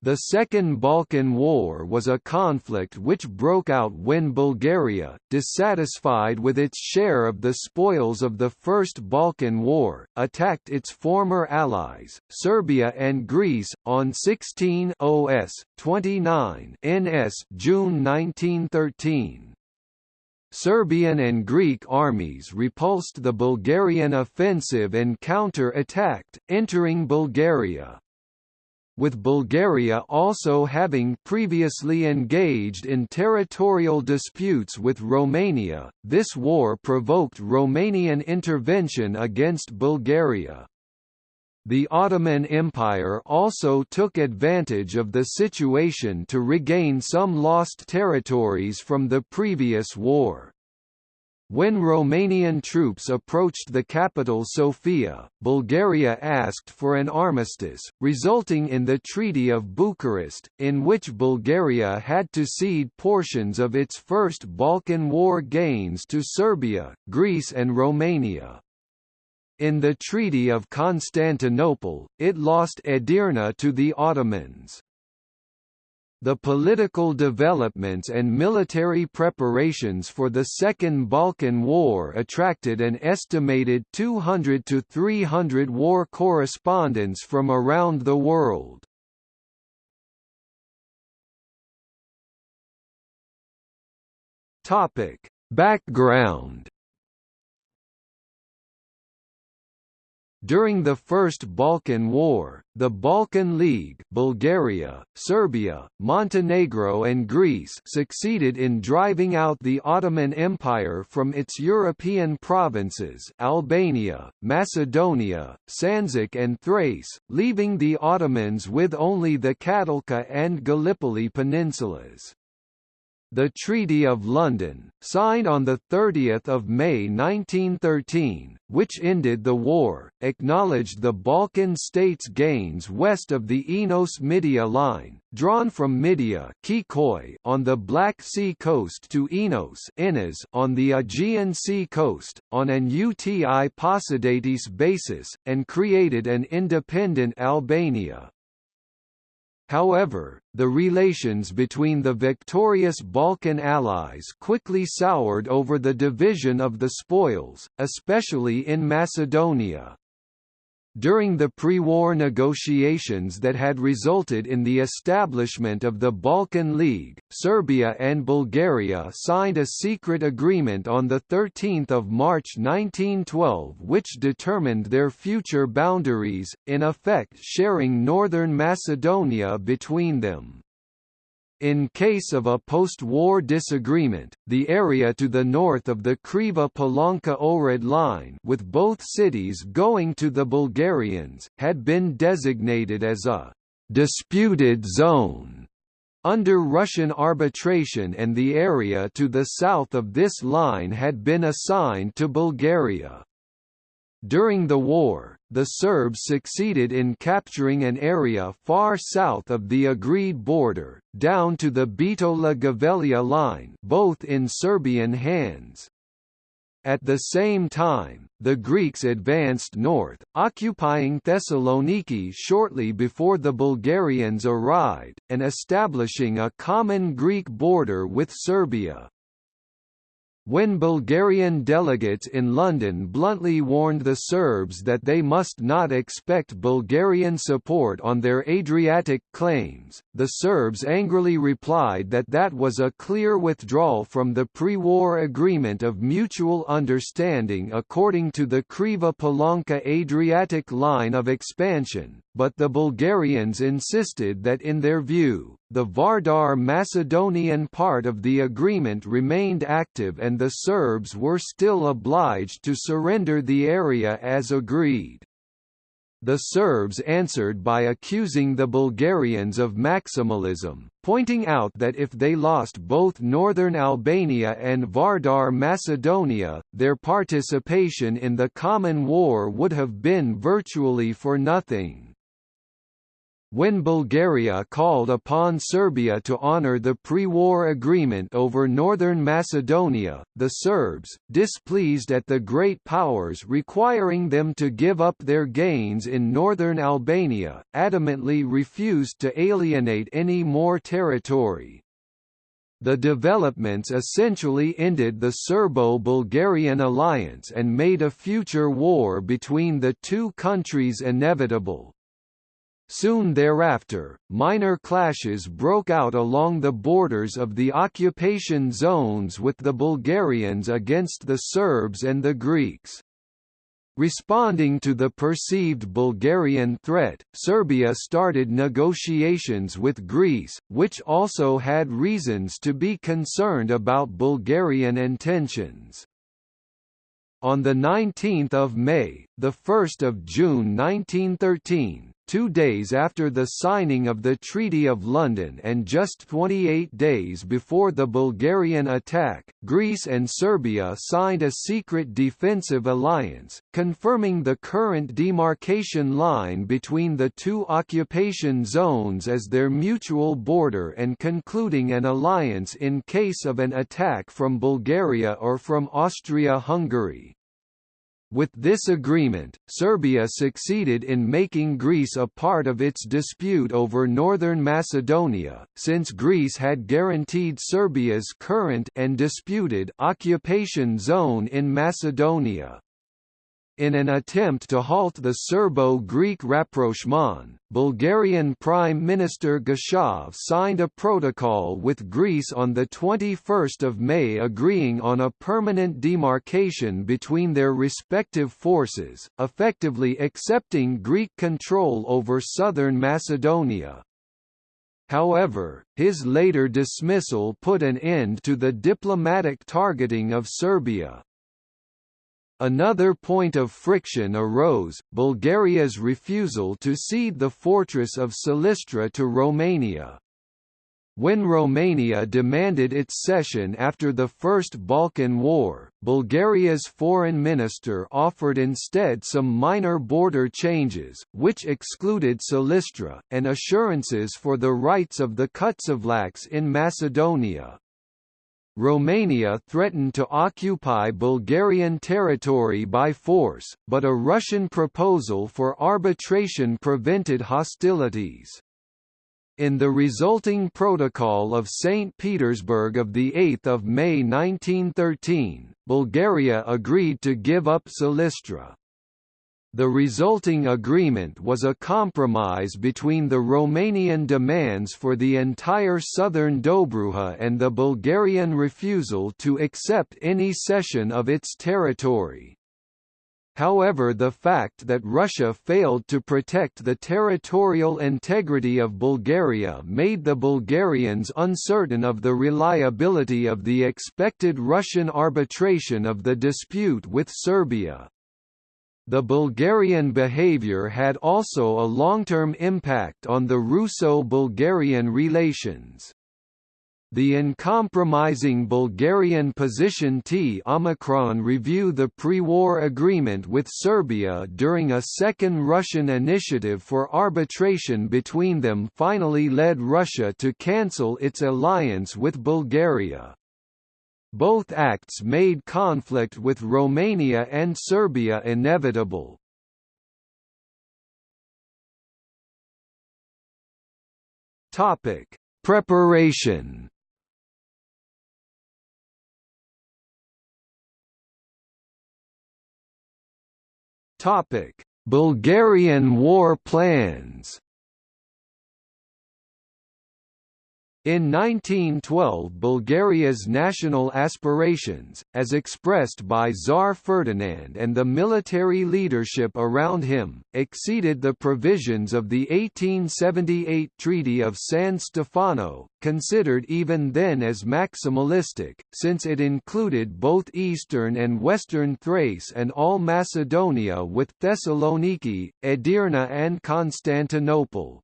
The Second Balkan War was a conflict which broke out when Bulgaria, dissatisfied with its share of the spoils of the First Balkan War, attacked its former allies, Serbia and Greece, on 16 OS 29 NS June 1913. Serbian and Greek armies repulsed the Bulgarian offensive and counter-attacked, entering Bulgaria with Bulgaria also having previously engaged in territorial disputes with Romania, this war provoked Romanian intervention against Bulgaria. The Ottoman Empire also took advantage of the situation to regain some lost territories from the previous war. When Romanian troops approached the capital Sofia, Bulgaria asked for an armistice, resulting in the Treaty of Bucharest, in which Bulgaria had to cede portions of its First Balkan War gains to Serbia, Greece and Romania. In the Treaty of Constantinople, it lost Edirne to the Ottomans. The political developments and military preparations for the Second Balkan War attracted an estimated 200 to 300 war correspondents from around the world. Background During the First Balkan War, the Balkan League Bulgaria, Serbia, Montenegro and Greece succeeded in driving out the Ottoman Empire from its European provinces Albania, Macedonia, Sanjak and Thrace, leaving the Ottomans with only the Katilka and Gallipoli peninsulas. The Treaty of London, signed on 30 May 1913, which ended the war, acknowledged the Balkan states' gains west of the Enos-Midia line, drawn from Midia on the Black Sea coast to Enos on the Aegean Sea coast, on an uti possidetis basis, and created an independent Albania. However, the relations between the victorious Balkan allies quickly soured over the division of the spoils, especially in Macedonia. During the pre-war negotiations that had resulted in the establishment of the Balkan League, Serbia and Bulgaria signed a secret agreement on 13 March 1912 which determined their future boundaries, in effect sharing northern Macedonia between them. In case of a post-war disagreement, the area to the north of the Kriva-Palanka-Ohrid line with both cities going to the Bulgarians, had been designated as a «disputed zone» under Russian arbitration and the area to the south of this line had been assigned to Bulgaria. During the war, the Serbs succeeded in capturing an area far south of the agreed border, down to the Bitola-Gavellia line both in Serbian hands. At the same time, the Greeks advanced north, occupying Thessaloniki shortly before the Bulgarians arrived, and establishing a common Greek border with Serbia. When Bulgarian delegates in London bluntly warned the Serbs that they must not expect Bulgarian support on their Adriatic claims, the Serbs angrily replied that that was a clear withdrawal from the pre-war agreement of mutual understanding according to the Kriva-Palanka Adriatic line of expansion, but the Bulgarians insisted that in their view, the Vardar Macedonian part of the agreement remained active and the Serbs were still obliged to surrender the area as agreed. The Serbs answered by accusing the Bulgarians of maximalism, pointing out that if they lost both northern Albania and Vardar Macedonia, their participation in the common war would have been virtually for nothing. When Bulgaria called upon Serbia to honor the pre-war agreement over northern Macedonia, the Serbs, displeased at the great powers requiring them to give up their gains in northern Albania, adamantly refused to alienate any more territory. The developments essentially ended the Serbo-Bulgarian alliance and made a future war between the two countries inevitable. Soon thereafter, minor clashes broke out along the borders of the occupation zones with the Bulgarians against the Serbs and the Greeks. Responding to the perceived Bulgarian threat, Serbia started negotiations with Greece, which also had reasons to be concerned about Bulgarian intentions. On 19 May, 1 June 1913, two days after the signing of the Treaty of London and just 28 days before the Bulgarian attack, Greece and Serbia signed a secret defensive alliance, confirming the current demarcation line between the two occupation zones as their mutual border and concluding an alliance in case of an attack from Bulgaria or from Austria-Hungary. With this agreement, Serbia succeeded in making Greece a part of its dispute over northern Macedonia, since Greece had guaranteed Serbia's current and disputed occupation zone in Macedonia. In an attempt to halt the Serbo-Greek rapprochement, Bulgarian Prime Minister Geshov signed a protocol with Greece on 21 May agreeing on a permanent demarcation between their respective forces, effectively accepting Greek control over southern Macedonia. However, his later dismissal put an end to the diplomatic targeting of Serbia. Another point of friction arose, Bulgaria's refusal to cede the fortress of Silistra to Romania. When Romania demanded its cession after the First Balkan War, Bulgaria's foreign minister offered instead some minor border changes, which excluded Silistra, and assurances for the rights of the Kutsevlaks in Macedonia. Romania threatened to occupy Bulgarian territory by force, but a Russian proposal for arbitration prevented hostilities. In the resulting Protocol of St. Petersburg of 8 May 1913, Bulgaria agreed to give up Silistra. The resulting agreement was a compromise between the Romanian demands for the entire southern Dobruja and the Bulgarian refusal to accept any cession of its territory. However the fact that Russia failed to protect the territorial integrity of Bulgaria made the Bulgarians uncertain of the reliability of the expected Russian arbitration of the dispute with Serbia. The Bulgarian behavior had also a long-term impact on the Russo-Bulgarian relations. The uncompromising Bulgarian position T Omicron review the pre-war agreement with Serbia during a second Russian initiative for arbitration between them finally led Russia to cancel its alliance with Bulgaria. Both acts made conflict with Romania and Serbia inevitable. Topic: Preparation. Topic: Bulgarian war plans. In 1912 Bulgaria's national aspirations, as expressed by Tsar Ferdinand and the military leadership around him, exceeded the provisions of the 1878 Treaty of San Stefano, considered even then as maximalistic, since it included both eastern and western Thrace and all Macedonia with Thessaloniki, Edirne and Constantinople.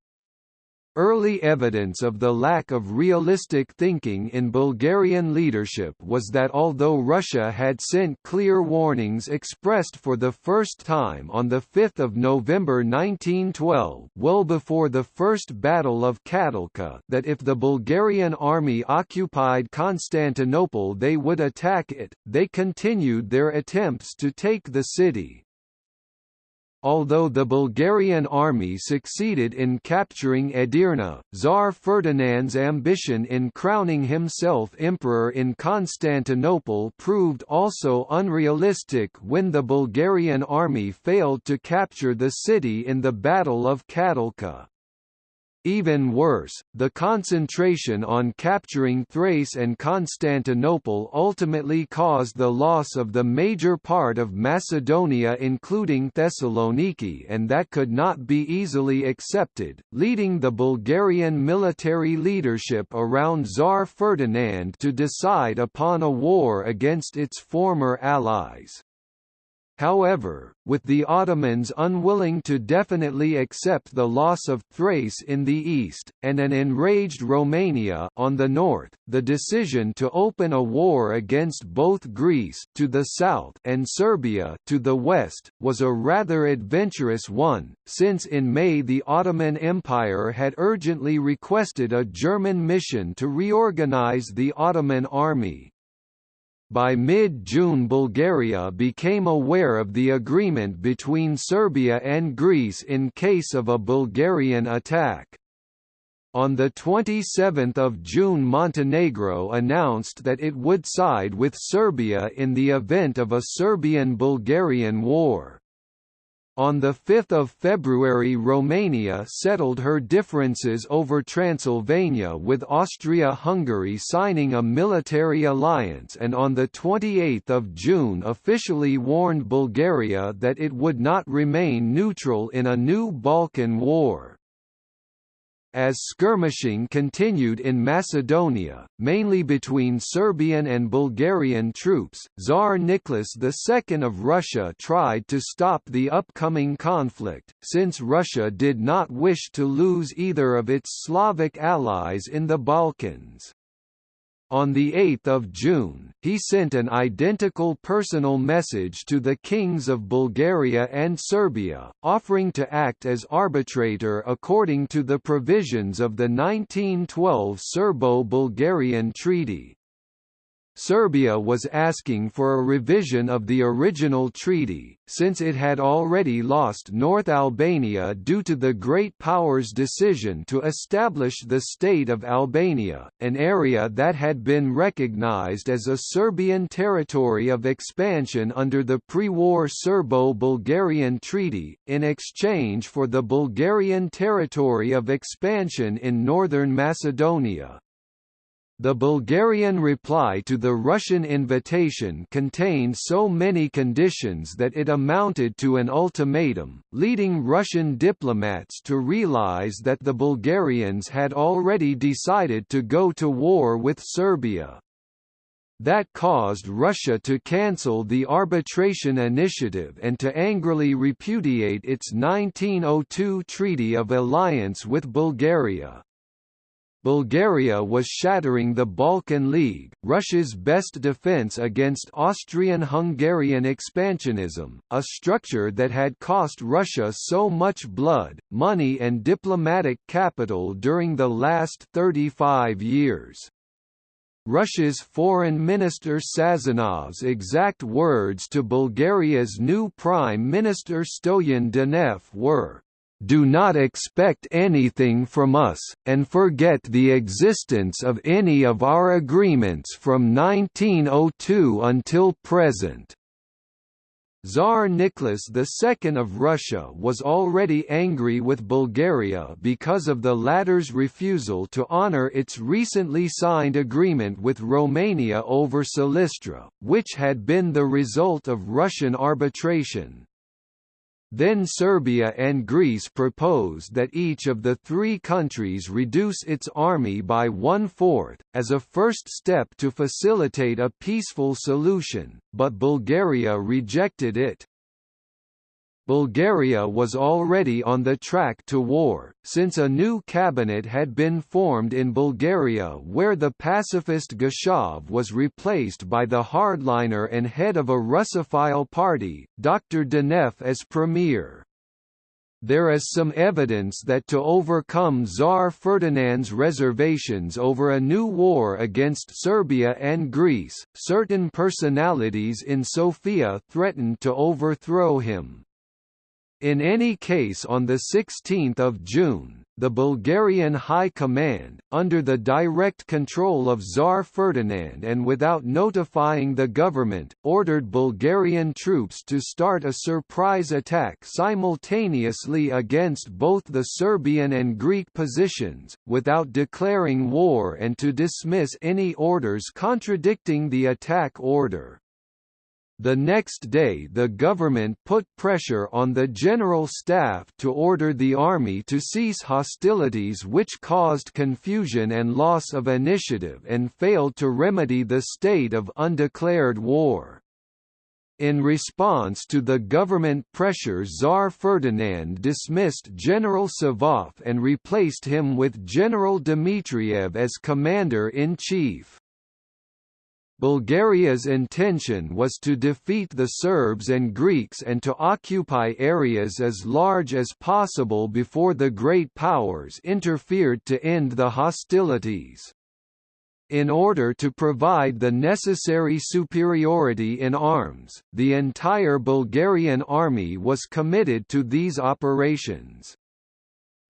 Early evidence of the lack of realistic thinking in Bulgarian leadership was that although Russia had sent clear warnings expressed for the first time on 5 November 1912 well before the First Battle of Katilka that if the Bulgarian army occupied Constantinople they would attack it, they continued their attempts to take the city. Although the Bulgarian army succeeded in capturing Edirne, Tsar Ferdinand's ambition in crowning himself emperor in Constantinople proved also unrealistic when the Bulgarian army failed to capture the city in the Battle of Katilka. Even worse, the concentration on capturing Thrace and Constantinople ultimately caused the loss of the major part of Macedonia including Thessaloniki and that could not be easily accepted, leading the Bulgarian military leadership around Tsar Ferdinand to decide upon a war against its former allies. However, with the Ottomans unwilling to definitely accept the loss of Thrace in the east, and an enraged Romania on the north, the decision to open a war against both Greece to the south and Serbia to the west, was a rather adventurous one, since in May the Ottoman Empire had urgently requested a German mission to reorganize the Ottoman army. By mid-June Bulgaria became aware of the agreement between Serbia and Greece in case of a Bulgarian attack. On 27 June Montenegro announced that it would side with Serbia in the event of a Serbian-Bulgarian war. On 5 February Romania settled her differences over Transylvania with Austria-Hungary signing a military alliance and on 28 June officially warned Bulgaria that it would not remain neutral in a new Balkan war. As skirmishing continued in Macedonia, mainly between Serbian and Bulgarian troops, Tsar Nicholas II of Russia tried to stop the upcoming conflict, since Russia did not wish to lose either of its Slavic allies in the Balkans. On 8 June, he sent an identical personal message to the kings of Bulgaria and Serbia, offering to act as arbitrator according to the provisions of the 1912 Serbo-Bulgarian Treaty. Serbia was asking for a revision of the original treaty, since it had already lost North Albania due to the Great Powers' decision to establish the State of Albania, an area that had been recognized as a Serbian territory of expansion under the pre-war Serbo-Bulgarian Treaty, in exchange for the Bulgarian territory of expansion in northern Macedonia. The Bulgarian reply to the Russian invitation contained so many conditions that it amounted to an ultimatum, leading Russian diplomats to realize that the Bulgarians had already decided to go to war with Serbia. That caused Russia to cancel the arbitration initiative and to angrily repudiate its 1902 Treaty of Alliance with Bulgaria. Bulgaria was shattering the Balkan League, Russia's best defense against Austrian-Hungarian expansionism, a structure that had cost Russia so much blood, money and diplomatic capital during the last 35 years. Russia's Foreign Minister Sazonov's exact words to Bulgaria's new Prime Minister Stoyan Danev were, do not expect anything from us, and forget the existence of any of our agreements from 1902 until present." Tsar Nicholas II of Russia was already angry with Bulgaria because of the latter's refusal to honor its recently signed agreement with Romania over Silistra, which had been the result of Russian arbitration. Then Serbia and Greece proposed that each of the three countries reduce its army by one-fourth, as a first step to facilitate a peaceful solution, but Bulgaria rejected it. Bulgaria was already on the track to war, since a new cabinet had been formed in Bulgaria where the pacifist Geshov was replaced by the hardliner and head of a Russophile party, Dr. Danev as premier there is some evidence that to overcome Tsar Ferdinand's reservations over a new war against Serbia and Greece, certain personalities in Sofia threatened to overthrow him. In any case on 16 June, the Bulgarian High Command, under the direct control of Tsar Ferdinand and without notifying the government, ordered Bulgarian troops to start a surprise attack simultaneously against both the Serbian and Greek positions, without declaring war and to dismiss any orders contradicting the attack order. The next day the government put pressure on the General Staff to order the army to cease hostilities which caused confusion and loss of initiative and failed to remedy the state of undeclared war. In response to the government pressure Tsar Ferdinand dismissed General Savov and replaced him with General Dmitriev as commander-in-chief. Bulgaria's intention was to defeat the Serbs and Greeks and to occupy areas as large as possible before the great powers interfered to end the hostilities. In order to provide the necessary superiority in arms, the entire Bulgarian army was committed to these operations.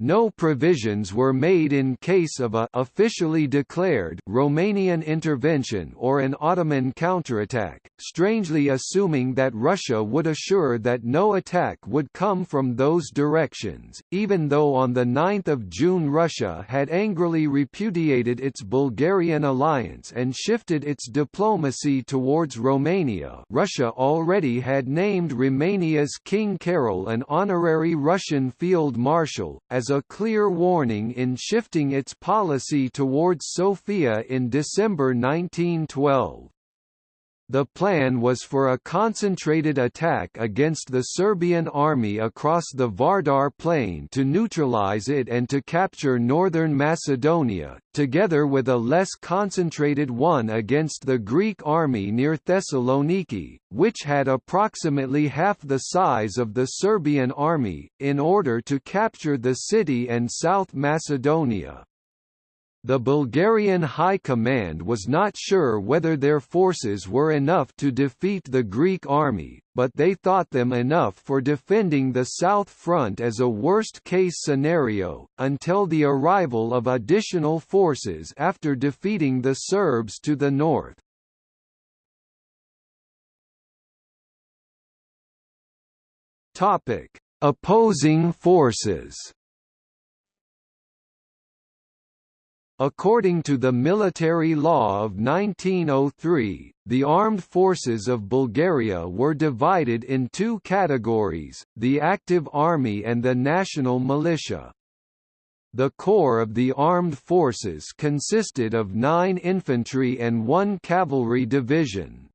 No provisions were made in case of a officially declared Romanian intervention or an Ottoman counterattack, strangely assuming that Russia would assure that no attack would come from those directions, even though on 9 June Russia had angrily repudiated its Bulgarian alliance and shifted its diplomacy towards Romania. Russia already had named Romania's King Carol an honorary Russian field marshal, as as a clear warning in shifting its policy towards Sofia in December 1912. The plan was for a concentrated attack against the Serbian army across the Vardar plain to neutralize it and to capture northern Macedonia, together with a less concentrated one against the Greek army near Thessaloniki, which had approximately half the size of the Serbian army, in order to capture the city and South Macedonia. The Bulgarian High Command was not sure whether their forces were enough to defeat the Greek army, but they thought them enough for defending the South Front as a worst-case scenario, until the arrival of additional forces after defeating the Serbs to the north. Opposing forces According to the military law of 1903, the armed forces of Bulgaria were divided in two categories, the active army and the national militia. The core of the armed forces consisted of nine infantry and one cavalry division.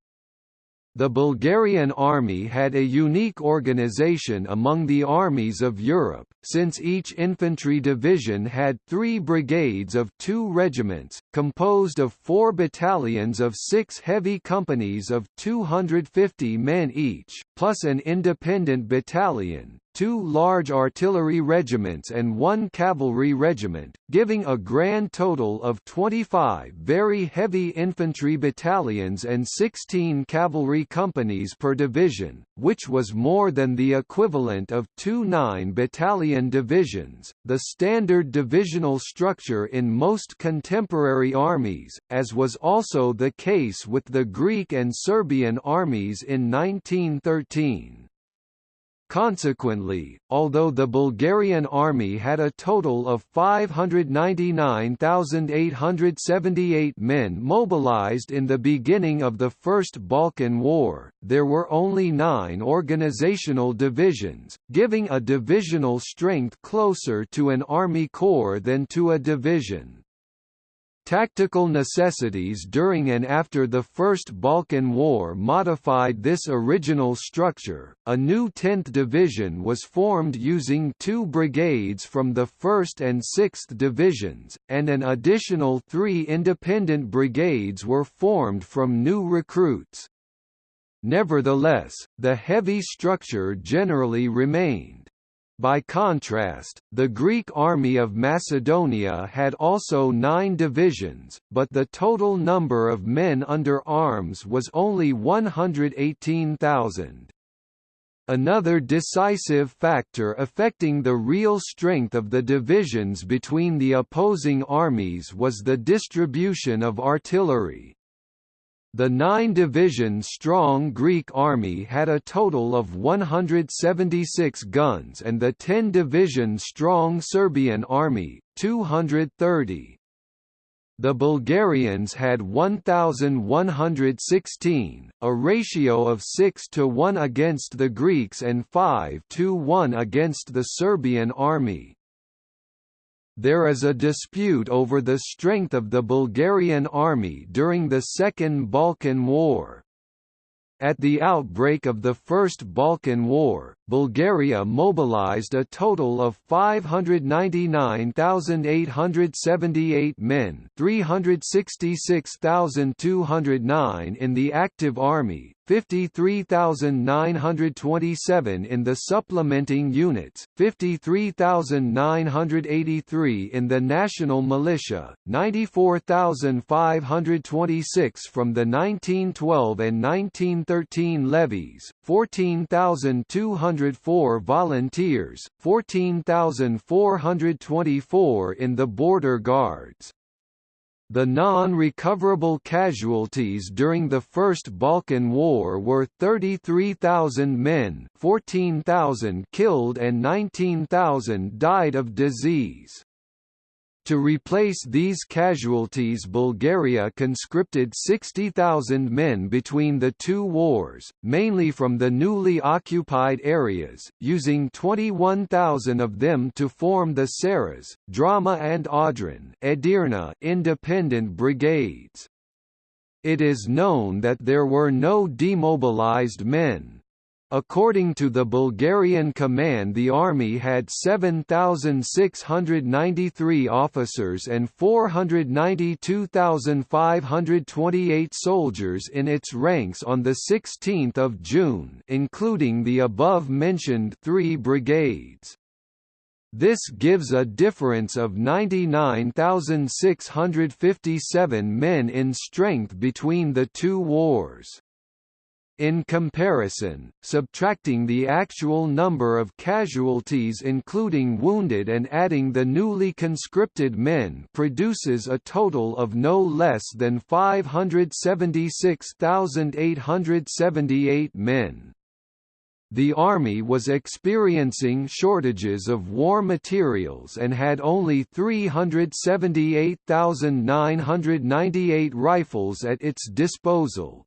The Bulgarian army had a unique organization among the armies of Europe, since each infantry division had three brigades of two regiments, composed of four battalions of six heavy companies of 250 men each, plus an independent battalion, two large artillery regiments and one cavalry regiment, giving a grand total of 25 very heavy infantry battalions and 16 cavalry companies per division, which was more than the equivalent of two 9-battalion divisions, the standard divisional structure in most contemporary armies, as was also the case with the Greek and Serbian armies in 1913. Consequently, although the Bulgarian army had a total of 599,878 men mobilized in the beginning of the First Balkan War, there were only nine organizational divisions, giving a divisional strength closer to an army corps than to a division. Tactical necessities during and after the First Balkan War modified this original structure. A new 10th Division was formed using two brigades from the 1st and 6th Divisions, and an additional three independent brigades were formed from new recruits. Nevertheless, the heavy structure generally remained. By contrast, the Greek army of Macedonia had also nine divisions, but the total number of men under arms was only 118,000. Another decisive factor affecting the real strength of the divisions between the opposing armies was the distribution of artillery. The nine-division-strong Greek army had a total of 176 guns and the 10-division-strong Serbian army, 230. The Bulgarians had 1,116, a ratio of 6 to 1 against the Greeks and 5 to 1 against the Serbian army there is a dispute over the strength of the Bulgarian army during the Second Balkan War. At the outbreak of the First Balkan War, Bulgaria mobilized a total of 599,878 men 366,209 in the active army, 53,927 in the supplementing units, 53,983 in the national militia, 94,526 from the 1912 and 1913 levies, 14,204 volunteers, 14,424 in the border guards. The non-recoverable casualties during the First Balkan War were 33,000 men 14,000 killed and 19,000 died of disease. To replace these casualties Bulgaria conscripted 60,000 men between the two wars, mainly from the newly occupied areas, using 21,000 of them to form the Saras, Drama and Audron Edirne independent brigades. It is known that there were no demobilized men, According to the Bulgarian command the army had 7,693 officers and 492,528 soldiers in its ranks on 16 June including the above-mentioned three brigades. This gives a difference of 99,657 men in strength between the two wars. In comparison, subtracting the actual number of casualties including wounded and adding the newly conscripted men produces a total of no less than 576,878 men. The Army was experiencing shortages of war materials and had only 378,998 rifles at its disposal,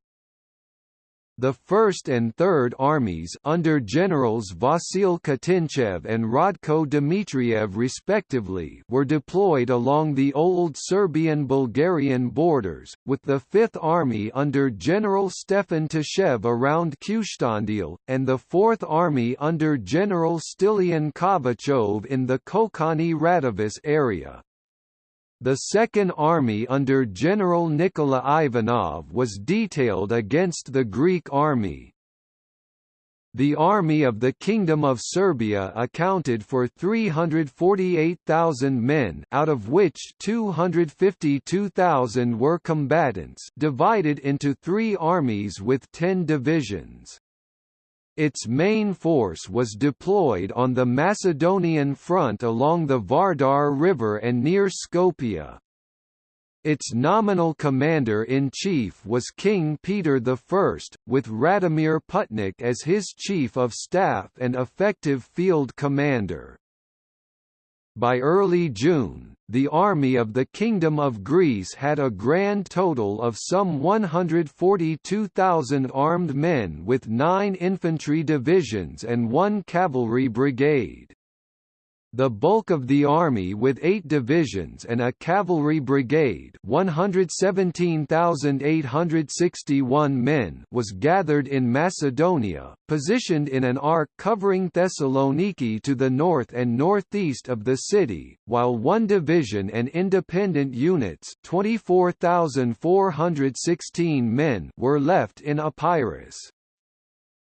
the 1st and 3rd Armies under Generals Vasil Kutinchev and Radko Dmitriev respectively were deployed along the old Serbian-Bulgarian borders, with the 5th Army under General Stefan Tashev around Kyustendil, and the 4th Army under General Stilian Kovachov in the Kokkani Radovis area. The Second Army under General Nikola Ivanov was detailed against the Greek army. The Army of the Kingdom of Serbia accounted for 348,000 men out of which 252,000 were combatants divided into three armies with ten divisions. Its main force was deployed on the Macedonian front along the Vardar River and near Skopje. Its nominal commander-in-chief was King Peter I, with Radomir Putnik as his chief of staff and effective field commander. By early June, the army of the Kingdom of Greece had a grand total of some 142,000 armed men with nine infantry divisions and one cavalry brigade. The bulk of the army with eight divisions and a cavalry brigade 117,861 men was gathered in Macedonia, positioned in an arc covering Thessaloniki to the north and northeast of the city, while one division and independent units 24,416 men were left in Epirus.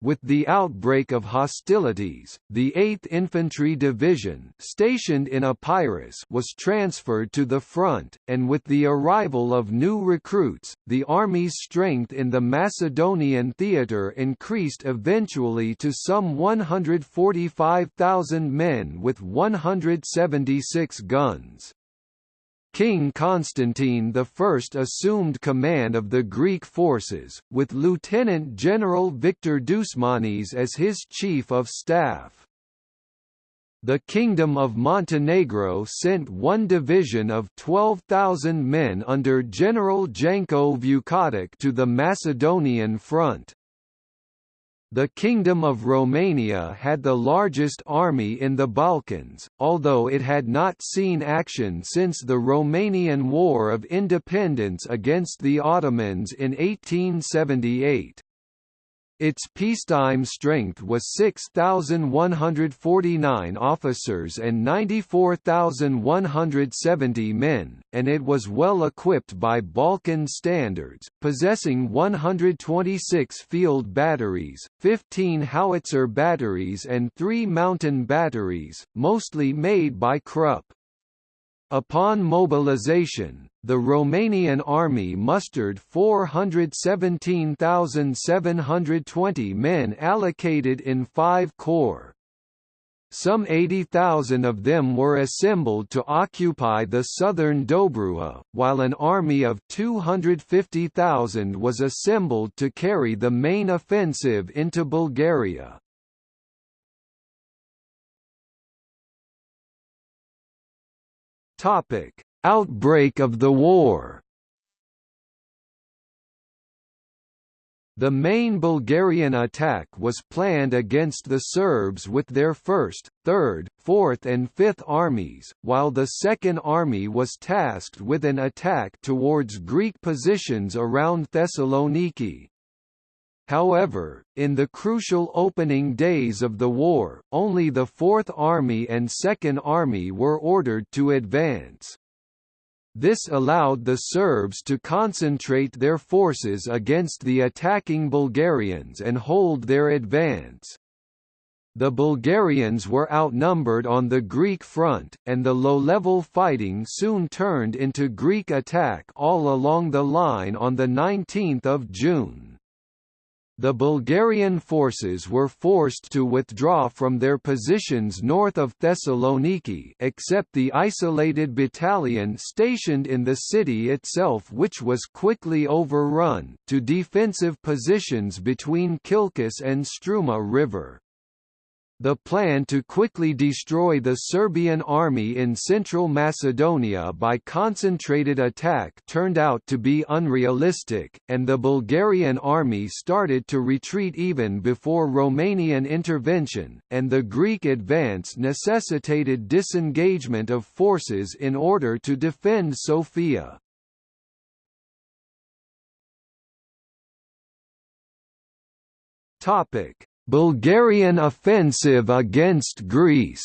With the outbreak of hostilities, the 8th Infantry Division stationed in Epirus was transferred to the front, and with the arrival of new recruits, the army's strength in the Macedonian theatre increased eventually to some 145,000 men with 176 guns. King Constantine I assumed command of the Greek forces, with Lieutenant General Victor Dousmanis as his chief of staff. The Kingdom of Montenegro sent one division of 12,000 men under General Janko Vukotic to the Macedonian front. The Kingdom of Romania had the largest army in the Balkans, although it had not seen action since the Romanian War of Independence against the Ottomans in 1878. Its peacetime strength was 6,149 officers and 94,170 men, and it was well equipped by Balkan standards, possessing 126 field batteries, 15 howitzer batteries and three mountain batteries, mostly made by Krupp. Upon mobilization, the Romanian army mustered 417,720 men allocated in five corps. Some 80,000 of them were assembled to occupy the southern Dobruja, while an army of 250,000 was assembled to carry the main offensive into Bulgaria. Topic: Outbreak of the war. The main Bulgarian attack was planned against the Serbs with their 1st, 3rd, 4th and 5th armies, while the Second Army was tasked with an attack towards Greek positions around Thessaloniki. However, in the crucial opening days of the war, only the Fourth Army and Second Army were ordered to advance. This allowed the Serbs to concentrate their forces against the attacking Bulgarians and hold their advance. The Bulgarians were outnumbered on the Greek front, and the low-level fighting soon turned into Greek attack all along the line on 19 June. The Bulgarian forces were forced to withdraw from their positions north of Thessaloniki except the isolated battalion stationed in the city itself which was quickly overrun to defensive positions between Kilkis and Struma River. The plan to quickly destroy the Serbian army in central Macedonia by concentrated attack turned out to be unrealistic, and the Bulgarian army started to retreat even before Romanian intervention, and the Greek advance necessitated disengagement of forces in order to defend Sofia. Topic Bulgarian offensive against Greece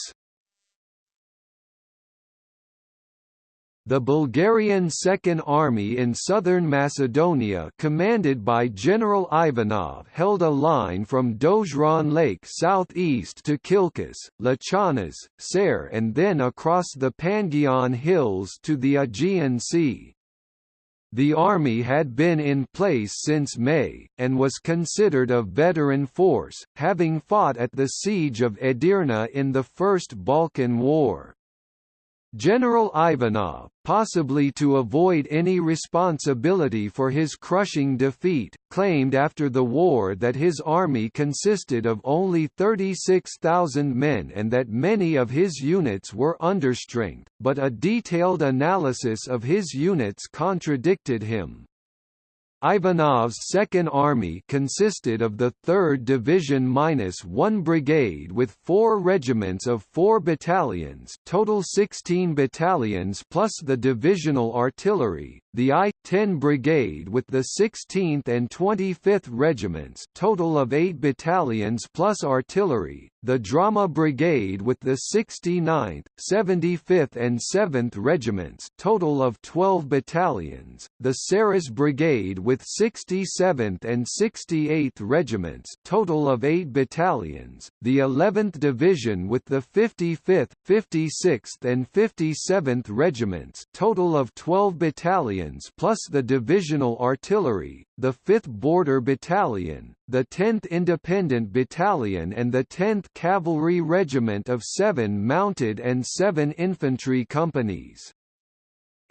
The Bulgarian Second Army in southern Macedonia commanded by General Ivanov held a line from Dozhran Lake southeast to Kilkis, Lachanas, Ser and then across the Pangion Hills to the Aegean Sea. The army had been in place since May, and was considered a veteran force, having fought at the Siege of Edirne in the First Balkan War. General Ivanov, possibly to avoid any responsibility for his crushing defeat, claimed after the war that his army consisted of only 36,000 men and that many of his units were understrength, but a detailed analysis of his units contradicted him. Ivanov's Second Army consisted of the 3rd Division minus one brigade with four regiments of four battalions total 16 battalions plus the divisional artillery, the I-10 Brigade with the 16th and 25th Regiments total of 8 battalions plus artillery, the Drama Brigade with the 69th, 75th and 7th Regiments total of 12 battalions, the Sarras Brigade with 67th and 68th Regiments total of 8 battalions, the 11th Division with the 55th, 56th and 57th Regiments total of 12 battalions plus the divisional artillery, the 5th Border Battalion, the 10th Independent Battalion and the 10th Cavalry Regiment of 7 mounted and 7 infantry companies.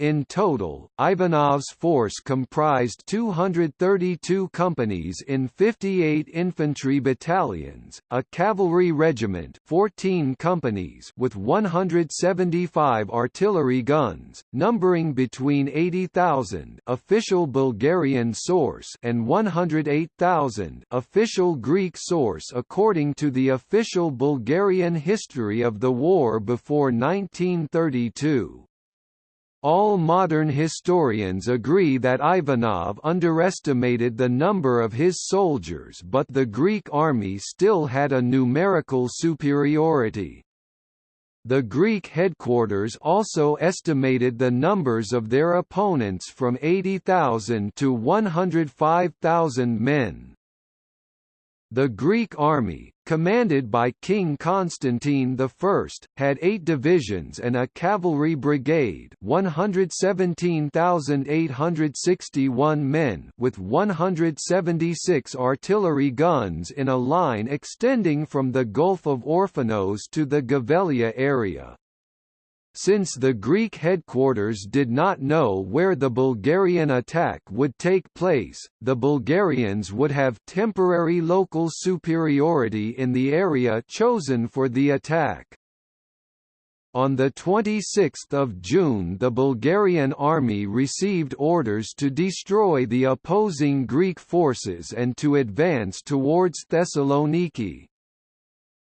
In total, Ivanov's force comprised 232 companies in 58 infantry battalions, a cavalry regiment 14 companies with 175 artillery guns, numbering between 80,000 official Bulgarian source and 108,000 official Greek source according to the official Bulgarian history of the war before 1932. All modern historians agree that Ivanov underestimated the number of his soldiers but the Greek army still had a numerical superiority. The Greek headquarters also estimated the numbers of their opponents from 80,000 to 105,000 men. The Greek army, commanded by King Constantine I, had eight divisions and a cavalry brigade 117,861 men with 176 artillery guns in a line extending from the Gulf of Orphanos to the Gavelia area. Since the Greek headquarters did not know where the Bulgarian attack would take place, the Bulgarians would have temporary local superiority in the area chosen for the attack. On 26 June the Bulgarian army received orders to destroy the opposing Greek forces and to advance towards Thessaloniki.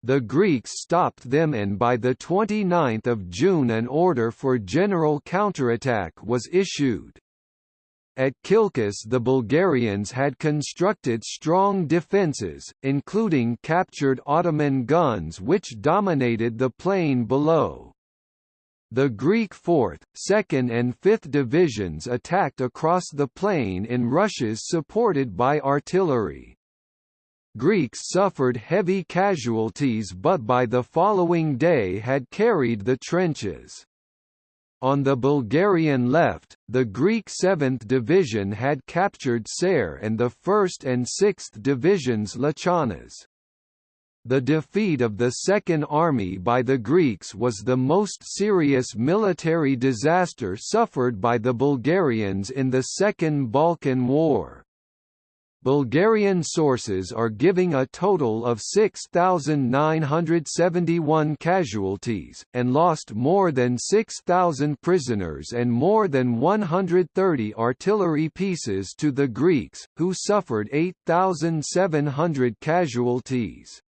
The Greeks stopped them and by 29 June an order for general counterattack was issued. At Kilkis the Bulgarians had constructed strong defences, including captured Ottoman guns which dominated the plain below. The Greek 4th, 2nd and 5th divisions attacked across the plain in rushes supported by artillery. Greeks suffered heavy casualties but by the following day had carried the trenches. On the Bulgarian left, the Greek 7th Division had captured Ser and the 1st and 6th Divisions Lachanas. The defeat of the Second Army by the Greeks was the most serious military disaster suffered by the Bulgarians in the Second Balkan War. Bulgarian sources are giving a total of 6,971 casualties, and lost more than 6,000 prisoners and more than 130 artillery pieces to the Greeks, who suffered 8,700 casualties.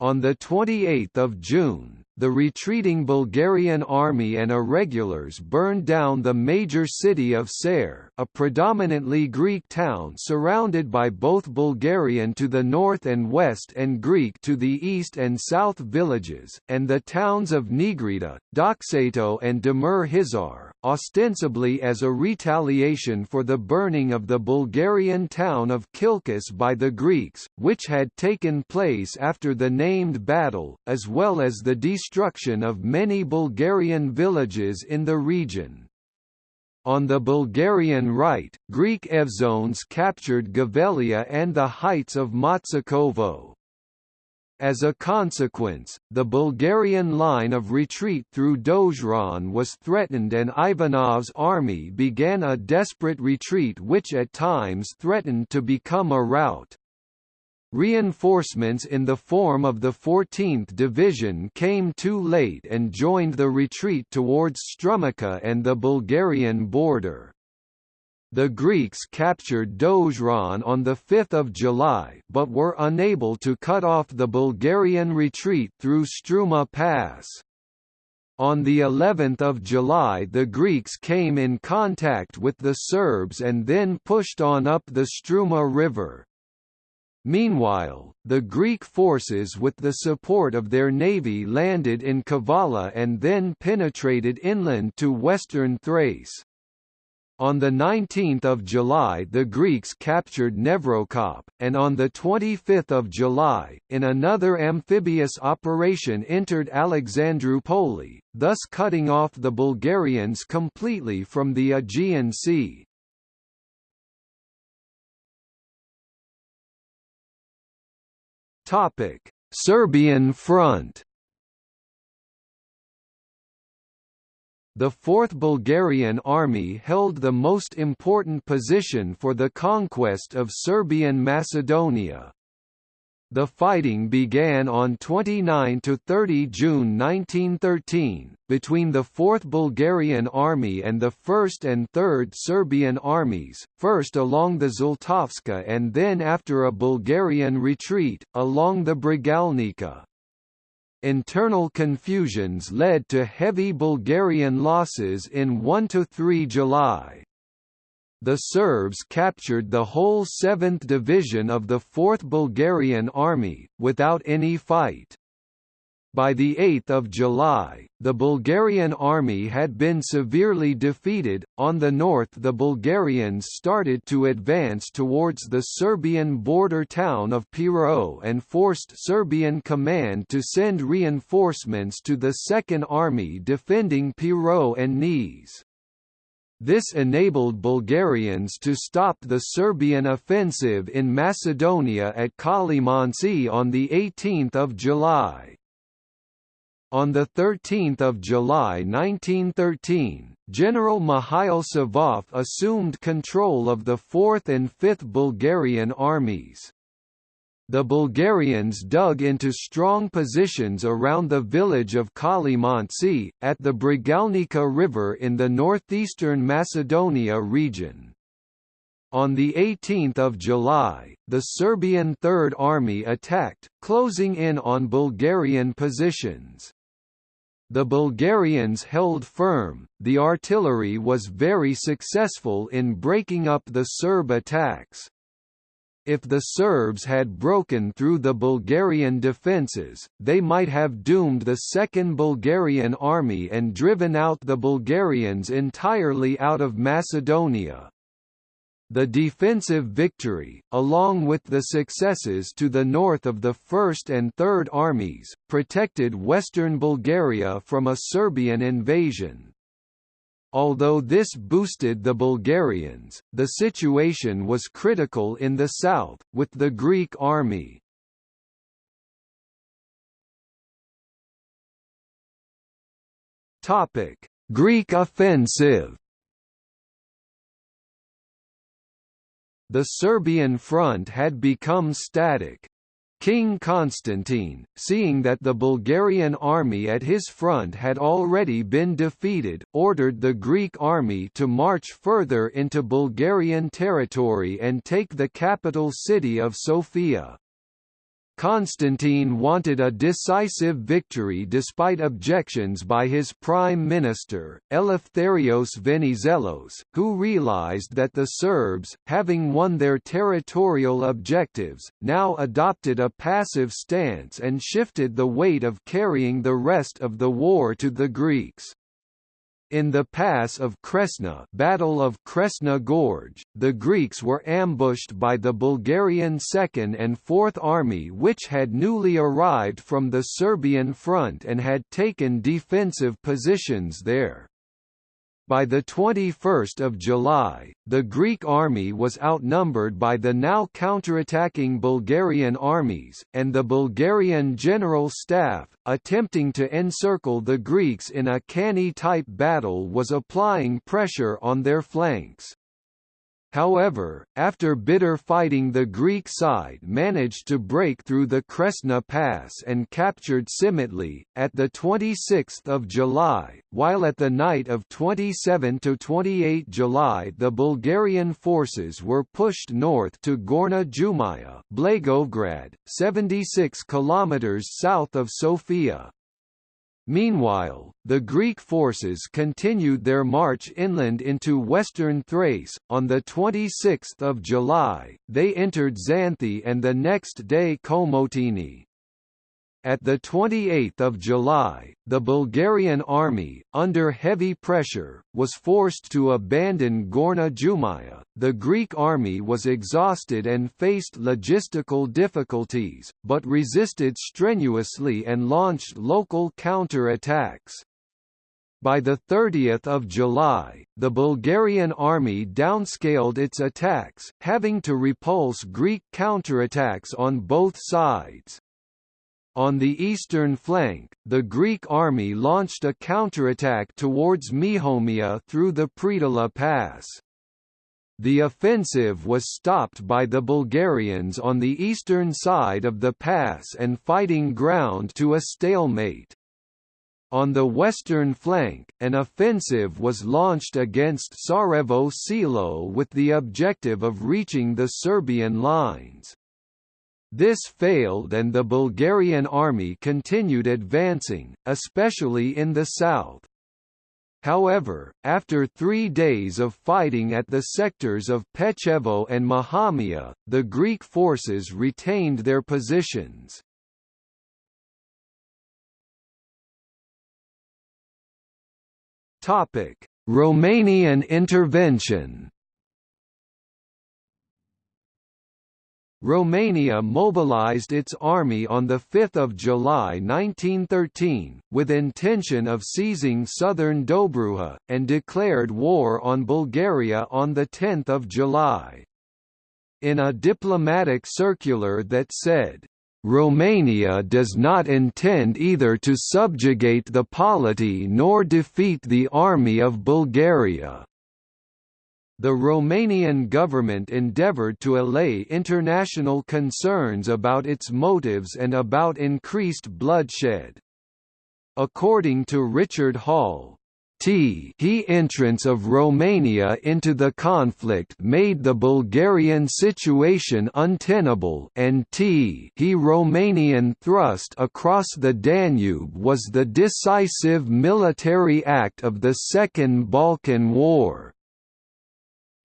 On 28 June, the retreating Bulgarian army and irregulars burned down the major city of Ser, a predominantly Greek town surrounded by both Bulgarian to the north and west and Greek to the east and south villages, and the towns of Nigrita, Doxato and Demir Hisar, ostensibly as a retaliation for the burning of the Bulgarian town of Kilkis by the Greeks, which had taken place after the named battle, as well as the destruction of many Bulgarian villages in the region. On the Bulgarian right, Greek Evzones captured Gavelia and the heights of Matsakovo. As a consequence, the Bulgarian line of retreat through Dozhran was threatened and Ivanov's army began a desperate retreat which at times threatened to become a rout. Reinforcements in the form of the 14th Division came too late and joined the retreat towards Strumica and the Bulgarian border. The Greeks captured Dozhran on 5 July but were unable to cut off the Bulgarian retreat through Struma Pass. On the 11th of July the Greeks came in contact with the Serbs and then pushed on up the Struma River. Meanwhile, the Greek forces with the support of their navy landed in Kavala and then penetrated inland to western Thrace. On 19 July the Greeks captured Nevrokop, and on 25 July, in another amphibious operation entered Alexandroupoli, thus cutting off the Bulgarians completely from the Aegean Sea. Serbian front The 4th Bulgarian Army held the most important position for the conquest of Serbian Macedonia. The fighting began on 29 to 30 June 1913, between the 4th Bulgarian Army and the 1st and 3rd Serbian armies, first along the Zlatovska and then after a Bulgarian retreat, along the Bregalnica. Internal confusions led to heavy Bulgarian losses in 1–3 July. The Serbs captured the whole 7th Division of the 4th Bulgarian Army, without any fight. By 8 July, the Bulgarian army had been severely defeated. On the north, the Bulgarians started to advance towards the Serbian border town of Pirot and forced Serbian command to send reinforcements to the Second Army defending Pirot and Niš. This enabled Bulgarians to stop the Serbian offensive in Macedonia at Kalimanci on 18 July. On 13 July 1913, General Mihail Savov assumed control of the 4th and 5th Bulgarian armies. The Bulgarians dug into strong positions around the village of Kalimanci, at the Bregalnica River in the northeastern Macedonia region. On 18 July, the Serbian Third Army attacked, closing in on Bulgarian positions. The Bulgarians held firm, the artillery was very successful in breaking up the Serb attacks. If the Serbs had broken through the Bulgarian defences, they might have doomed the Second Bulgarian Army and driven out the Bulgarians entirely out of Macedonia. The defensive victory, along with the successes to the north of the First and Third Armies, protected western Bulgaria from a Serbian invasion. Although this boosted the Bulgarians, the situation was critical in the south, with the Greek army. Greek offensive The Serbian front had become static. King Constantine, seeing that the Bulgarian army at his front had already been defeated, ordered the Greek army to march further into Bulgarian territory and take the capital city of Sofia. Constantine wanted a decisive victory despite objections by his prime minister, Eleftherios Venizelos, who realized that the Serbs, having won their territorial objectives, now adopted a passive stance and shifted the weight of carrying the rest of the war to the Greeks. In the pass of Kresna Battle of Kresna Gorge, the Greeks were ambushed by the Bulgarian Second and Fourth Army which had newly arrived from the Serbian front and had taken defensive positions there. By 21 July, the Greek army was outnumbered by the now counterattacking Bulgarian armies, and the Bulgarian General Staff, attempting to encircle the Greeks in a Cannae-type battle was applying pressure on their flanks. However, after bitter fighting the Greek side managed to break through the Kresna Pass and captured Simitli, at 26 July, while at the night of 27–28 July the Bulgarian forces were pushed north to Gorna Jumaya Blagoevgrad, 76 km south of Sofia. Meanwhile, the Greek forces continued their march inland into western Thrace. On the 26th of July, they entered Xanthi and the next day Komotini. At 28 July, the Bulgarian army, under heavy pressure, was forced to abandon Gorna Jumaya. The Greek army was exhausted and faced logistical difficulties, but resisted strenuously and launched local counter-attacks. By 30 July, the Bulgarian army downscaled its attacks, having to repulse Greek counterattacks on both sides. On the eastern flank, the Greek army launched a counterattack towards Mihomia through the Pridala Pass. The offensive was stopped by the Bulgarians on the eastern side of the pass and fighting ground to a stalemate. On the western flank, an offensive was launched against Sarajevo Selo with the objective of reaching the Serbian lines. This failed and the Bulgarian army continued advancing, especially in the south. However, after three days of fighting at the sectors of Pechevo and Mahamia, the Greek forces retained their positions. Romanian intervention Romania mobilized its army on 5 July 1913, with intention of seizing southern Dobruja, and declared war on Bulgaria on 10 July. In a diplomatic circular that said, Romania does not intend either to subjugate the polity nor defeat the army of Bulgaria. The Romanian government endeavoured to allay international concerns about its motives and about increased bloodshed. According to Richard Hall, T he entrance of Romania into the conflict made the Bulgarian situation untenable and T he Romanian thrust across the Danube was the decisive military act of the Second Balkan War.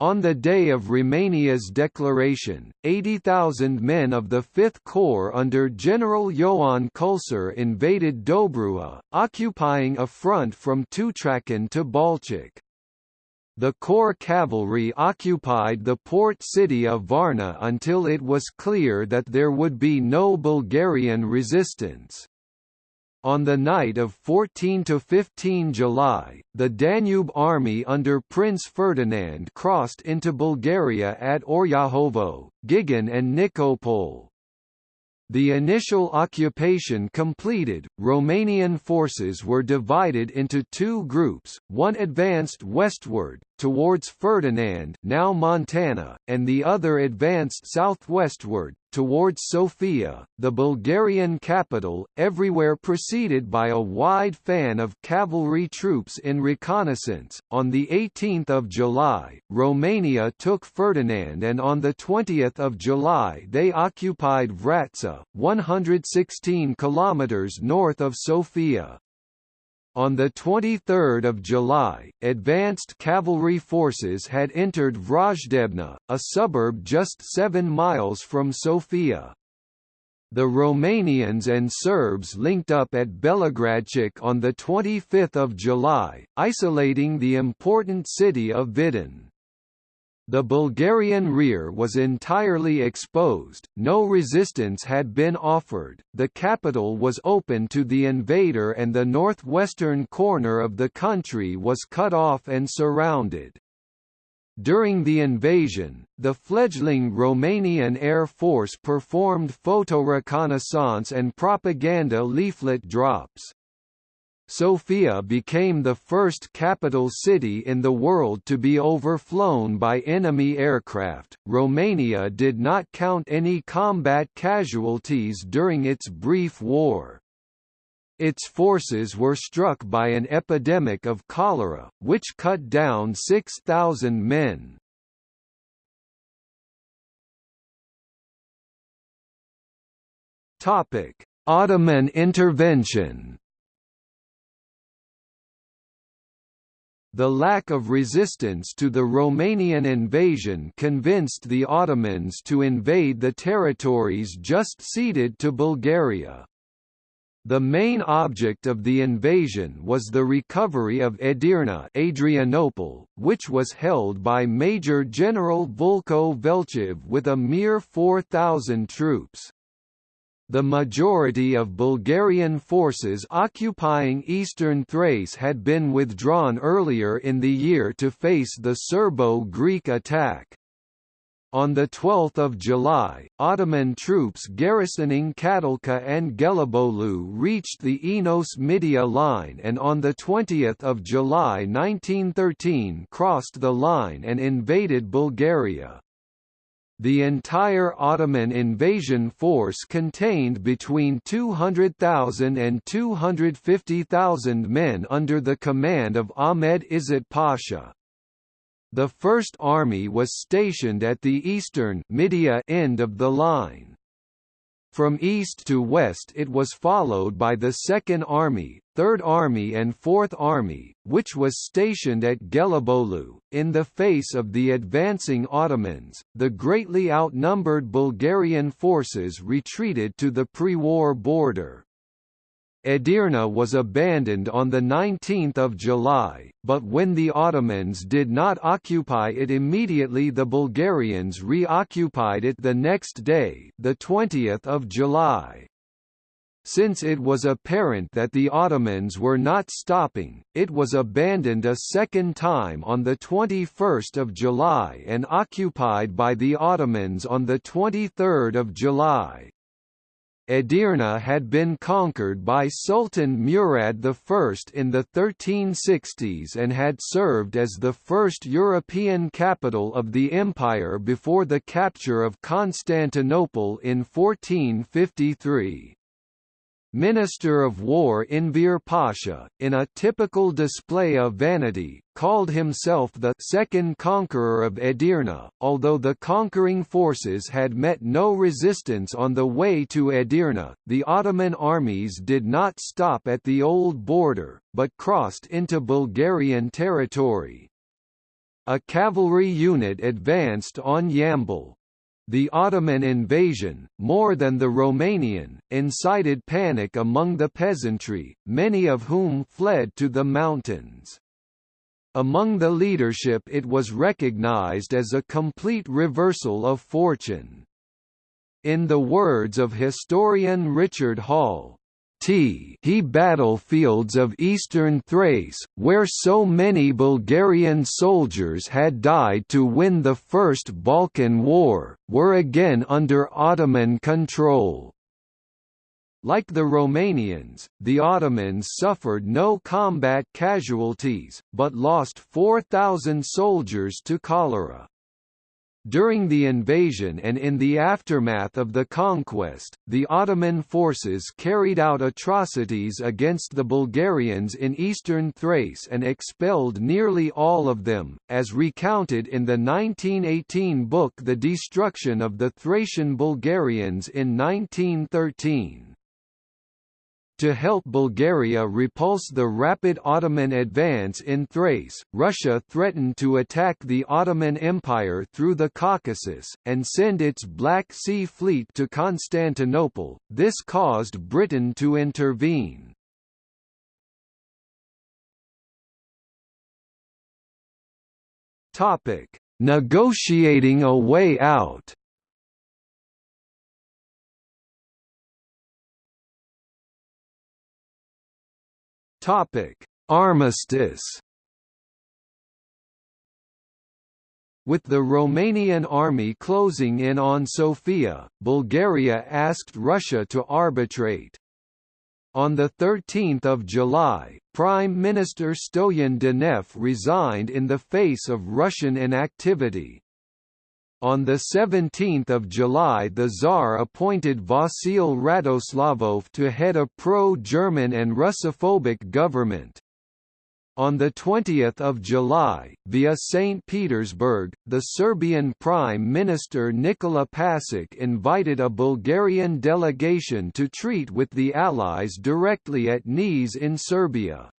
On the day of Romania's declaration, 80,000 men of the Fifth Corps under General Ioan Culcer invaded Dobruja, occupying a front from Tutrakan to Balcic. The Corps cavalry occupied the port city of Varna until it was clear that there would be no Bulgarian resistance. On the night of 14–15 July, the Danube army under Prince Ferdinand crossed into Bulgaria at Oryahovo, Gigan and Nikopol. The initial occupation completed, Romanian forces were divided into two groups, one advanced westward, towards Ferdinand now Montana, and the other advanced southwestward, towards Sofia, the Bulgarian capital, everywhere preceded by a wide fan of cavalry troops in reconnaissance. On the 18th of July, Romania took Ferdinand and on the 20th of July they occupied Vratsa, 116 kilometers north of Sofia. On 23 July, advanced cavalry forces had entered Vrajdebna, a suburb just seven miles from Sofia. The Romanians and Serbs linked up at Belogradchik on 25 July, isolating the important city of Vidin. The Bulgarian rear was entirely exposed, no resistance had been offered, the capital was open to the invader and the northwestern corner of the country was cut off and surrounded. During the invasion, the fledgling Romanian Air Force performed photoreconnaissance and propaganda leaflet drops. Sofia became the first capital city in the world to be overflown by enemy aircraft. Romania did not count any combat casualties during its brief war. Its forces were struck by an epidemic of cholera, which cut down 6,000 men. Ottoman intervention The lack of resistance to the Romanian invasion convinced the Ottomans to invade the territories just ceded to Bulgaria. The main object of the invasion was the recovery of Edirne Adrianople, which was held by Major General Vulko Velchev with a mere 4,000 troops. The majority of Bulgarian forces occupying eastern Thrace had been withdrawn earlier in the year to face the Serbo-Greek attack. On 12 July, Ottoman troops garrisoning Catalca and Gelibolu reached the Enos-Midia line and on 20 July 1913 crossed the line and invaded Bulgaria. The entire Ottoman invasion force contained between 200,000 and 250,000 men under the command of Ahmed Izzet Pasha. The First Army was stationed at the eastern Midia end of the line. From east to west it was followed by the Second Army, Third Army and Fourth Army, which was stationed at Gelibolu. In the face of the advancing Ottomans, the greatly outnumbered Bulgarian forces retreated to the pre-war border. Edirne was abandoned on 19 July, but when the Ottomans did not occupy it immediately the Bulgarians reoccupied it the next day, 20 July. Since it was apparent that the Ottomans were not stopping, it was abandoned a second time on 21 July and occupied by the Ottomans on 23 July. Edirne had been conquered by Sultan Murad I in the 1360s and had served as the first European capital of the empire before the capture of Constantinople in 1453. Minister of War Enver Pasha, in a typical display of vanity, called himself the second conqueror of Edirne, although the conquering forces had met no resistance on the way to Edirne, the Ottoman armies did not stop at the old border, but crossed into Bulgarian territory. A cavalry unit advanced on Yambol, the Ottoman invasion, more than the Romanian, incited panic among the peasantry, many of whom fled to the mountains. Among the leadership it was recognized as a complete reversal of fortune. In the words of historian Richard Hall, He battlefields of eastern Thrace, where so many Bulgarian soldiers had died to win the First Balkan War, were again under Ottoman control. Like the Romanians, the Ottomans suffered no combat casualties, but lost 4,000 soldiers to cholera. During the invasion and in the aftermath of the conquest, the Ottoman forces carried out atrocities against the Bulgarians in eastern Thrace and expelled nearly all of them, as recounted in the 1918 book The Destruction of the Thracian Bulgarians in 1913. To help Bulgaria repulse the rapid Ottoman advance in Thrace, Russia threatened to attack the Ottoman Empire through the Caucasus, and send its Black Sea Fleet to Constantinople, this caused Britain to intervene. Negotiating a way out Topic: Armistice. With the Romanian army closing in on Sofia, Bulgaria asked Russia to arbitrate. On 13 July, Prime Minister Stoyan Danev resigned in the face of Russian inactivity. On 17 July the Tsar appointed Vasil Radoslavov to head a pro-German and Russophobic government. On 20 July, via St. Petersburg, the Serbian Prime Minister Nikola Pasic invited a Bulgarian delegation to treat with the Allies directly at Niš in Serbia.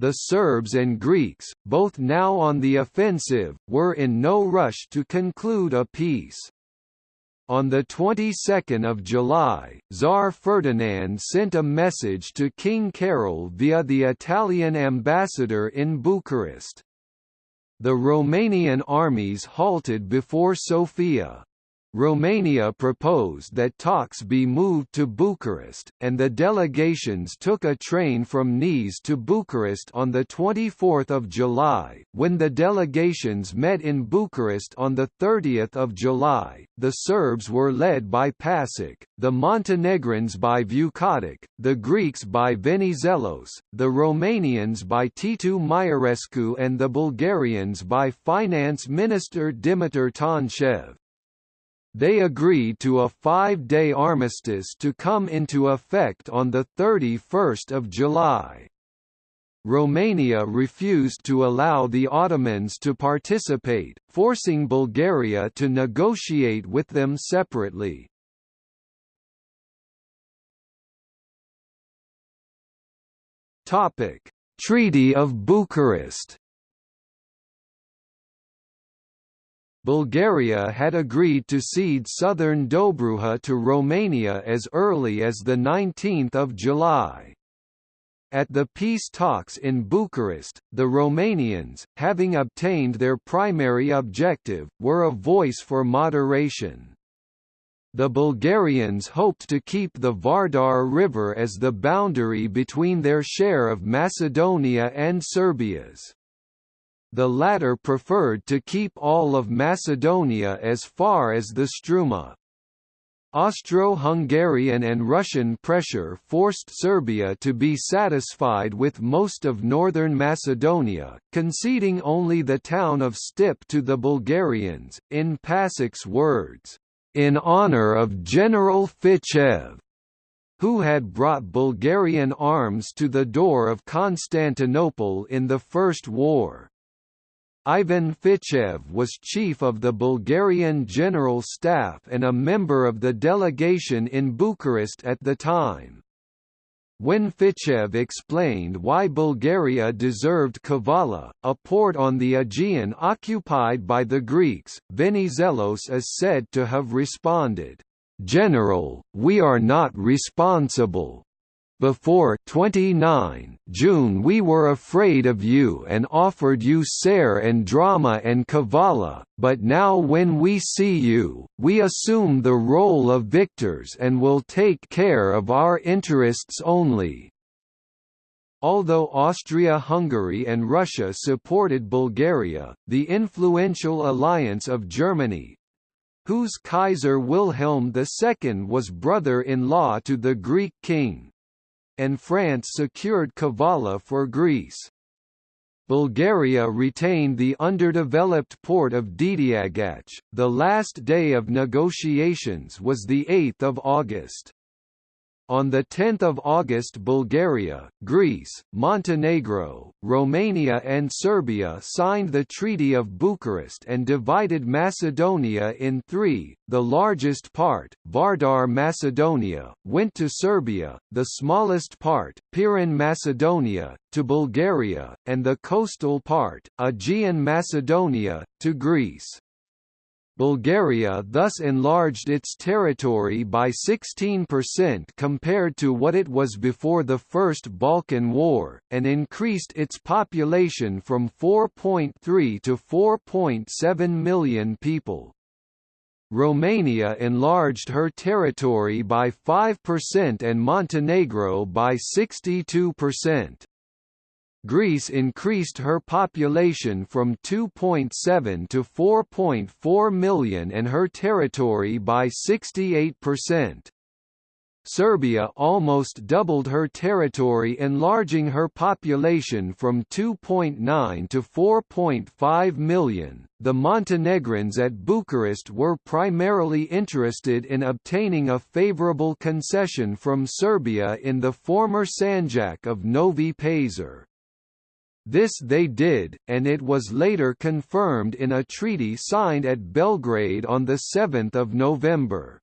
The Serbs and Greeks, both now on the offensive, were in no rush to conclude a peace. On the 22nd of July, Tsar Ferdinand sent a message to King Carol via the Italian ambassador in Bucharest. The Romanian armies halted before Sofia. Romania proposed that talks be moved to Bucharest, and the delegations took a train from Niš to Bucharest on 24 July. When the delegations met in Bucharest on 30 July, the Serbs were led by Pasic, the Montenegrins by Vukotic, the Greeks by Venizelos, the Romanians by Titu Maiorescu and the Bulgarians by Finance Minister Dimitar Tonchev. They agreed to a five-day armistice to come into effect on 31 July. Romania refused to allow the Ottomans to participate, forcing Bulgaria to negotiate with them separately. Treaty of Bucharest Bulgaria had agreed to cede southern Dobruja to Romania as early as 19 July. At the peace talks in Bucharest, the Romanians, having obtained their primary objective, were a voice for moderation. The Bulgarians hoped to keep the Vardar River as the boundary between their share of Macedonia and Serbia's. The latter preferred to keep all of Macedonia as far as the Struma. Austro-Hungarian and Russian pressure forced Serbia to be satisfied with most of northern Macedonia, conceding only the town of Stip to the Bulgarians, in Pasic's words, "...in honor of General Fichev." who had brought Bulgarian arms to the door of Constantinople in the First War. Ivan Fichev was chief of the Bulgarian General Staff and a member of the delegation in Bucharest at the time. When Fichev explained why Bulgaria deserved Kavala, a port on the Aegean occupied by the Greeks, Venizelos is said to have responded, "'General, we are not responsible, before 29 June we were afraid of you and offered you Ser and Drama and Kavala, but now when we see you, we assume the role of victors and will take care of our interests only." Although Austria-Hungary and Russia supported Bulgaria, the influential alliance of Germany, whose Kaiser Wilhelm II was brother-in-law to the Greek king, and France secured Kavala for Greece. Bulgaria retained the underdeveloped port of Dedeagach. The last day of negotiations was 8 August. On 10 August Bulgaria, Greece, Montenegro, Romania and Serbia signed the Treaty of Bucharest and divided Macedonia in three, the largest part, Vardar Macedonia, went to Serbia, the smallest part, Pirin Macedonia, to Bulgaria, and the coastal part, Aegean Macedonia, to Greece. Bulgaria thus enlarged its territory by 16% compared to what it was before the First Balkan War, and increased its population from 4.3 to 4.7 million people. Romania enlarged her territory by 5% and Montenegro by 62%. Greece increased her population from 2.7 to 4.4 million and her territory by 68%. Serbia almost doubled her territory enlarging her population from 2.9 to 4.5 million. The Montenegrins at Bucharest were primarily interested in obtaining a favorable concession from Serbia in the former Sanjak of Novi Pazar. This they did, and it was later confirmed in a treaty signed at Belgrade on 7 November.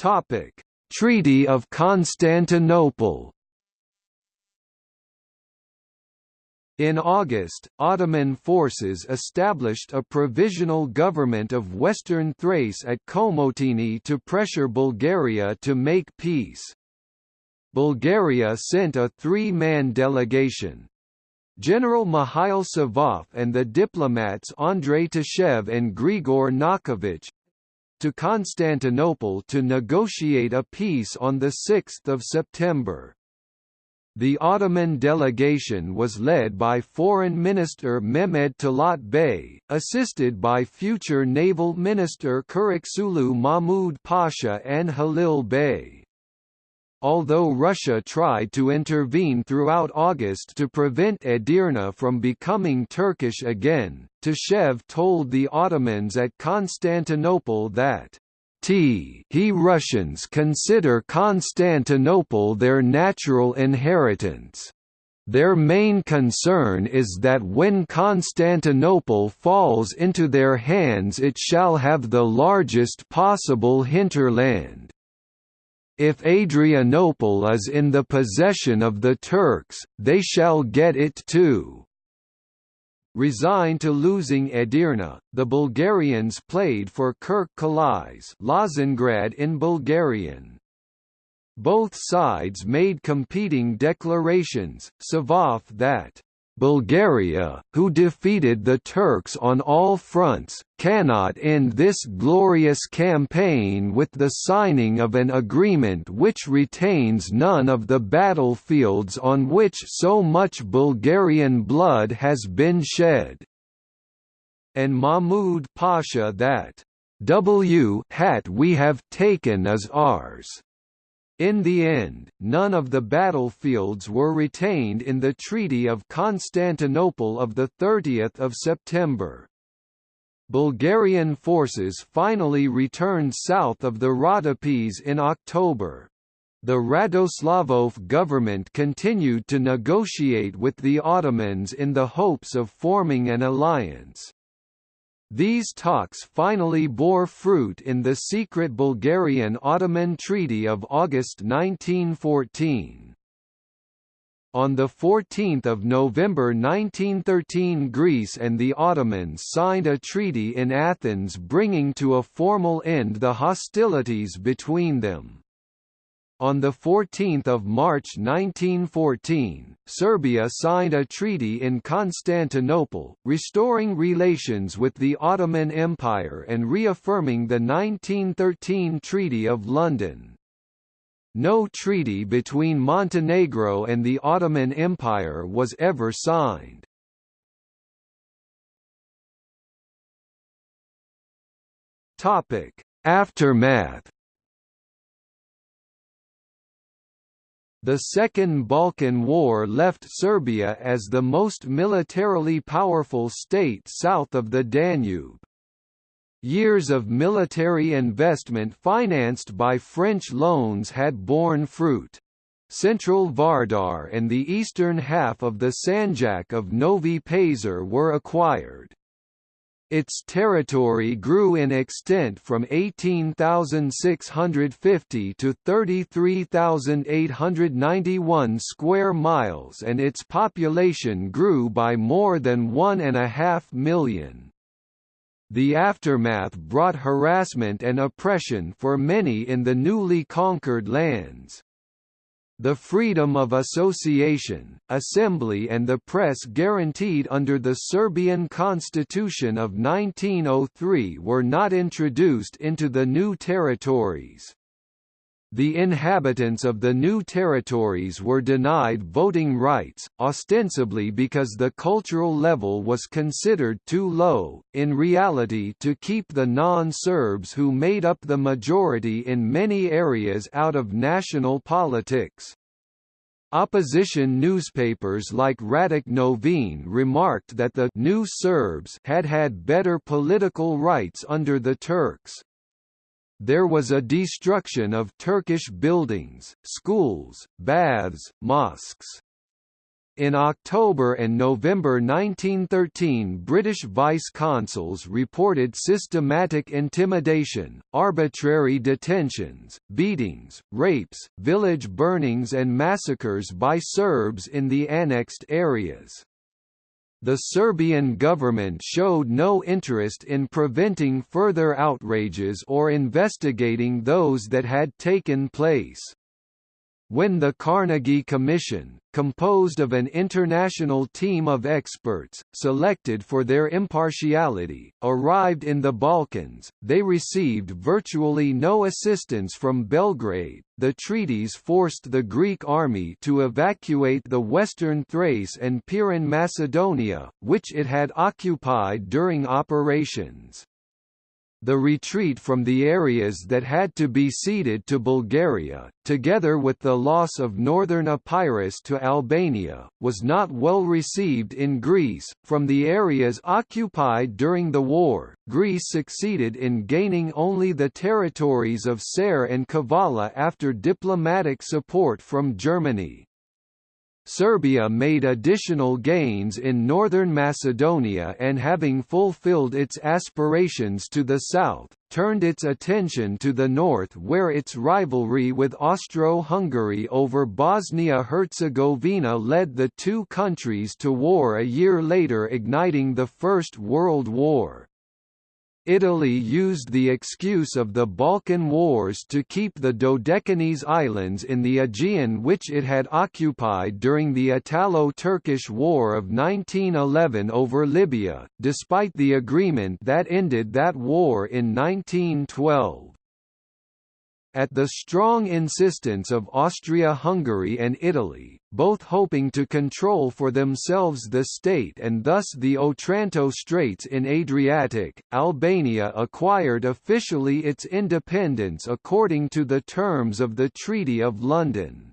Topic: Treaty of Constantinople. In August, Ottoman forces established a provisional government of western Thrace at Komotini to pressure Bulgaria to make peace. Bulgaria sent a three-man delegation. General Mikhail Savov and the diplomats Andrei Tashev and Grigor Nakovich, to Constantinople to negotiate a peace on 6 September. The Ottoman delegation was led by Foreign Minister Mehmed Talat Bey, assisted by future Naval Minister Kuriksulu Mahmud Pasha and Halil Bey. Although Russia tried to intervene throughout August to prevent Edirne from becoming Turkish again, Tashev told the Ottomans at Constantinople that T he Russians consider Constantinople their natural inheritance. Their main concern is that when Constantinople falls into their hands it shall have the largest possible hinterland. If Adrianople is in the possession of the Turks, they shall get it too. Resigned to losing Edirne, the Bulgarians played for Kirk Kilisse Lozengrad in Bulgarian. Both sides made competing declarations, Savov that Bulgaria, who defeated the Turks on all fronts, cannot end this glorious campaign with the signing of an agreement which retains none of the battlefields on which so much Bulgarian blood has been shed." And Mahmud Pasha that, "W hat we have taken as ours." In the end, none of the battlefields were retained in the Treaty of Constantinople of 30 September. Bulgarian forces finally returned south of the Rhodopes in October. The Radoslavov government continued to negotiate with the Ottomans in the hopes of forming an alliance. These talks finally bore fruit in the secret Bulgarian-Ottoman Treaty of August 1914. On 14 November 1913 Greece and the Ottomans signed a treaty in Athens bringing to a formal end the hostilities between them. On 14 March 1914, Serbia signed a treaty in Constantinople, restoring relations with the Ottoman Empire and reaffirming the 1913 Treaty of London. No treaty between Montenegro and the Ottoman Empire was ever signed. Aftermath The Second Balkan War left Serbia as the most militarily powerful state south of the Danube. Years of military investment financed by French loans had borne fruit. Central Vardar and the eastern half of the Sanjak of Novi Pazar were acquired. Its territory grew in extent from 18,650 to 33,891 square miles and its population grew by more than one and a half million. The aftermath brought harassment and oppression for many in the newly conquered lands. The freedom of association, assembly and the press guaranteed under the Serbian Constitution of 1903 were not introduced into the new territories. The inhabitants of the new territories were denied voting rights, ostensibly because the cultural level was considered too low, in reality to keep the non-Serbs who made up the majority in many areas out of national politics. Opposition newspapers like Radnik Novine remarked that the new Serbs had had better political rights under the Turks. There was a destruction of Turkish buildings, schools, baths, mosques. In October and November 1913 British vice-consuls reported systematic intimidation, arbitrary detentions, beatings, rapes, village burnings and massacres by Serbs in the annexed areas. The Serbian government showed no interest in preventing further outrages or investigating those that had taken place. When the Carnegie Commission, composed of an international team of experts, selected for their impartiality, arrived in the Balkans, they received virtually no assistance from Belgrade. The treaties forced the Greek army to evacuate the western Thrace and Pirin Macedonia, which it had occupied during operations. The retreat from the areas that had to be ceded to Bulgaria, together with the loss of northern Epirus to Albania, was not well received in Greece. From the areas occupied during the war, Greece succeeded in gaining only the territories of Ser and Kavala after diplomatic support from Germany. Serbia made additional gains in northern Macedonia and having fulfilled its aspirations to the south, turned its attention to the north where its rivalry with Austro-Hungary over Bosnia-Herzegovina led the two countries to war a year later igniting the First World War. Italy used the excuse of the Balkan Wars to keep the Dodecanese Islands in the Aegean which it had occupied during the Italo-Turkish War of 1911 over Libya, despite the agreement that ended that war in 1912. At the strong insistence of Austria-Hungary and Italy, both hoping to control for themselves the state and thus the Otranto Straits in Adriatic, Albania acquired officially its independence according to the terms of the Treaty of London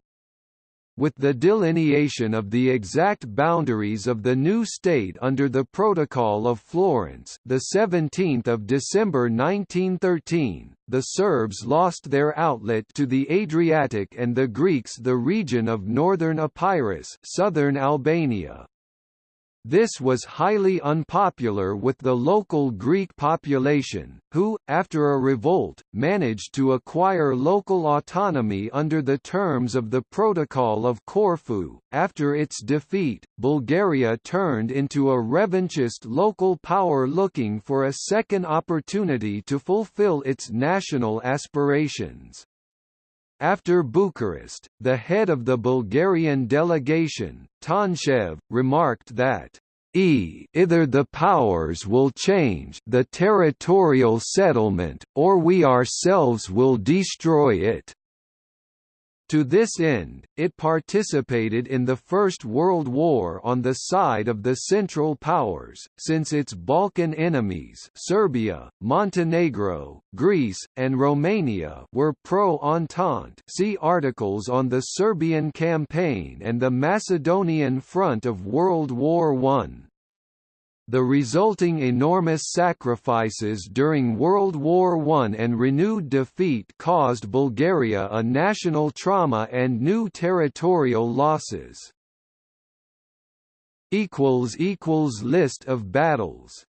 with the delineation of the exact boundaries of the new state under the Protocol of Florence, the 17th of December 1913, the Serbs lost their outlet to the Adriatic and the Greeks the region of northern Epirus, southern Albania. This was highly unpopular with the local Greek population, who, after a revolt, managed to acquire local autonomy under the terms of the Protocol of Corfu. After its defeat, Bulgaria turned into a revanchist local power looking for a second opportunity to fulfill its national aspirations. After Bucharest, the head of the Bulgarian delegation, Tonchev, remarked that e either the powers will change the territorial settlement, or we ourselves will destroy it. To this end, it participated in the First World War on the side of the Central Powers, since its Balkan enemies Serbia, Montenegro, Greece, and Romania were pro-Entente see articles on the Serbian campaign and the Macedonian front of World War I. The resulting enormous sacrifices during World War I and renewed defeat caused Bulgaria a national trauma and new territorial losses. List of battles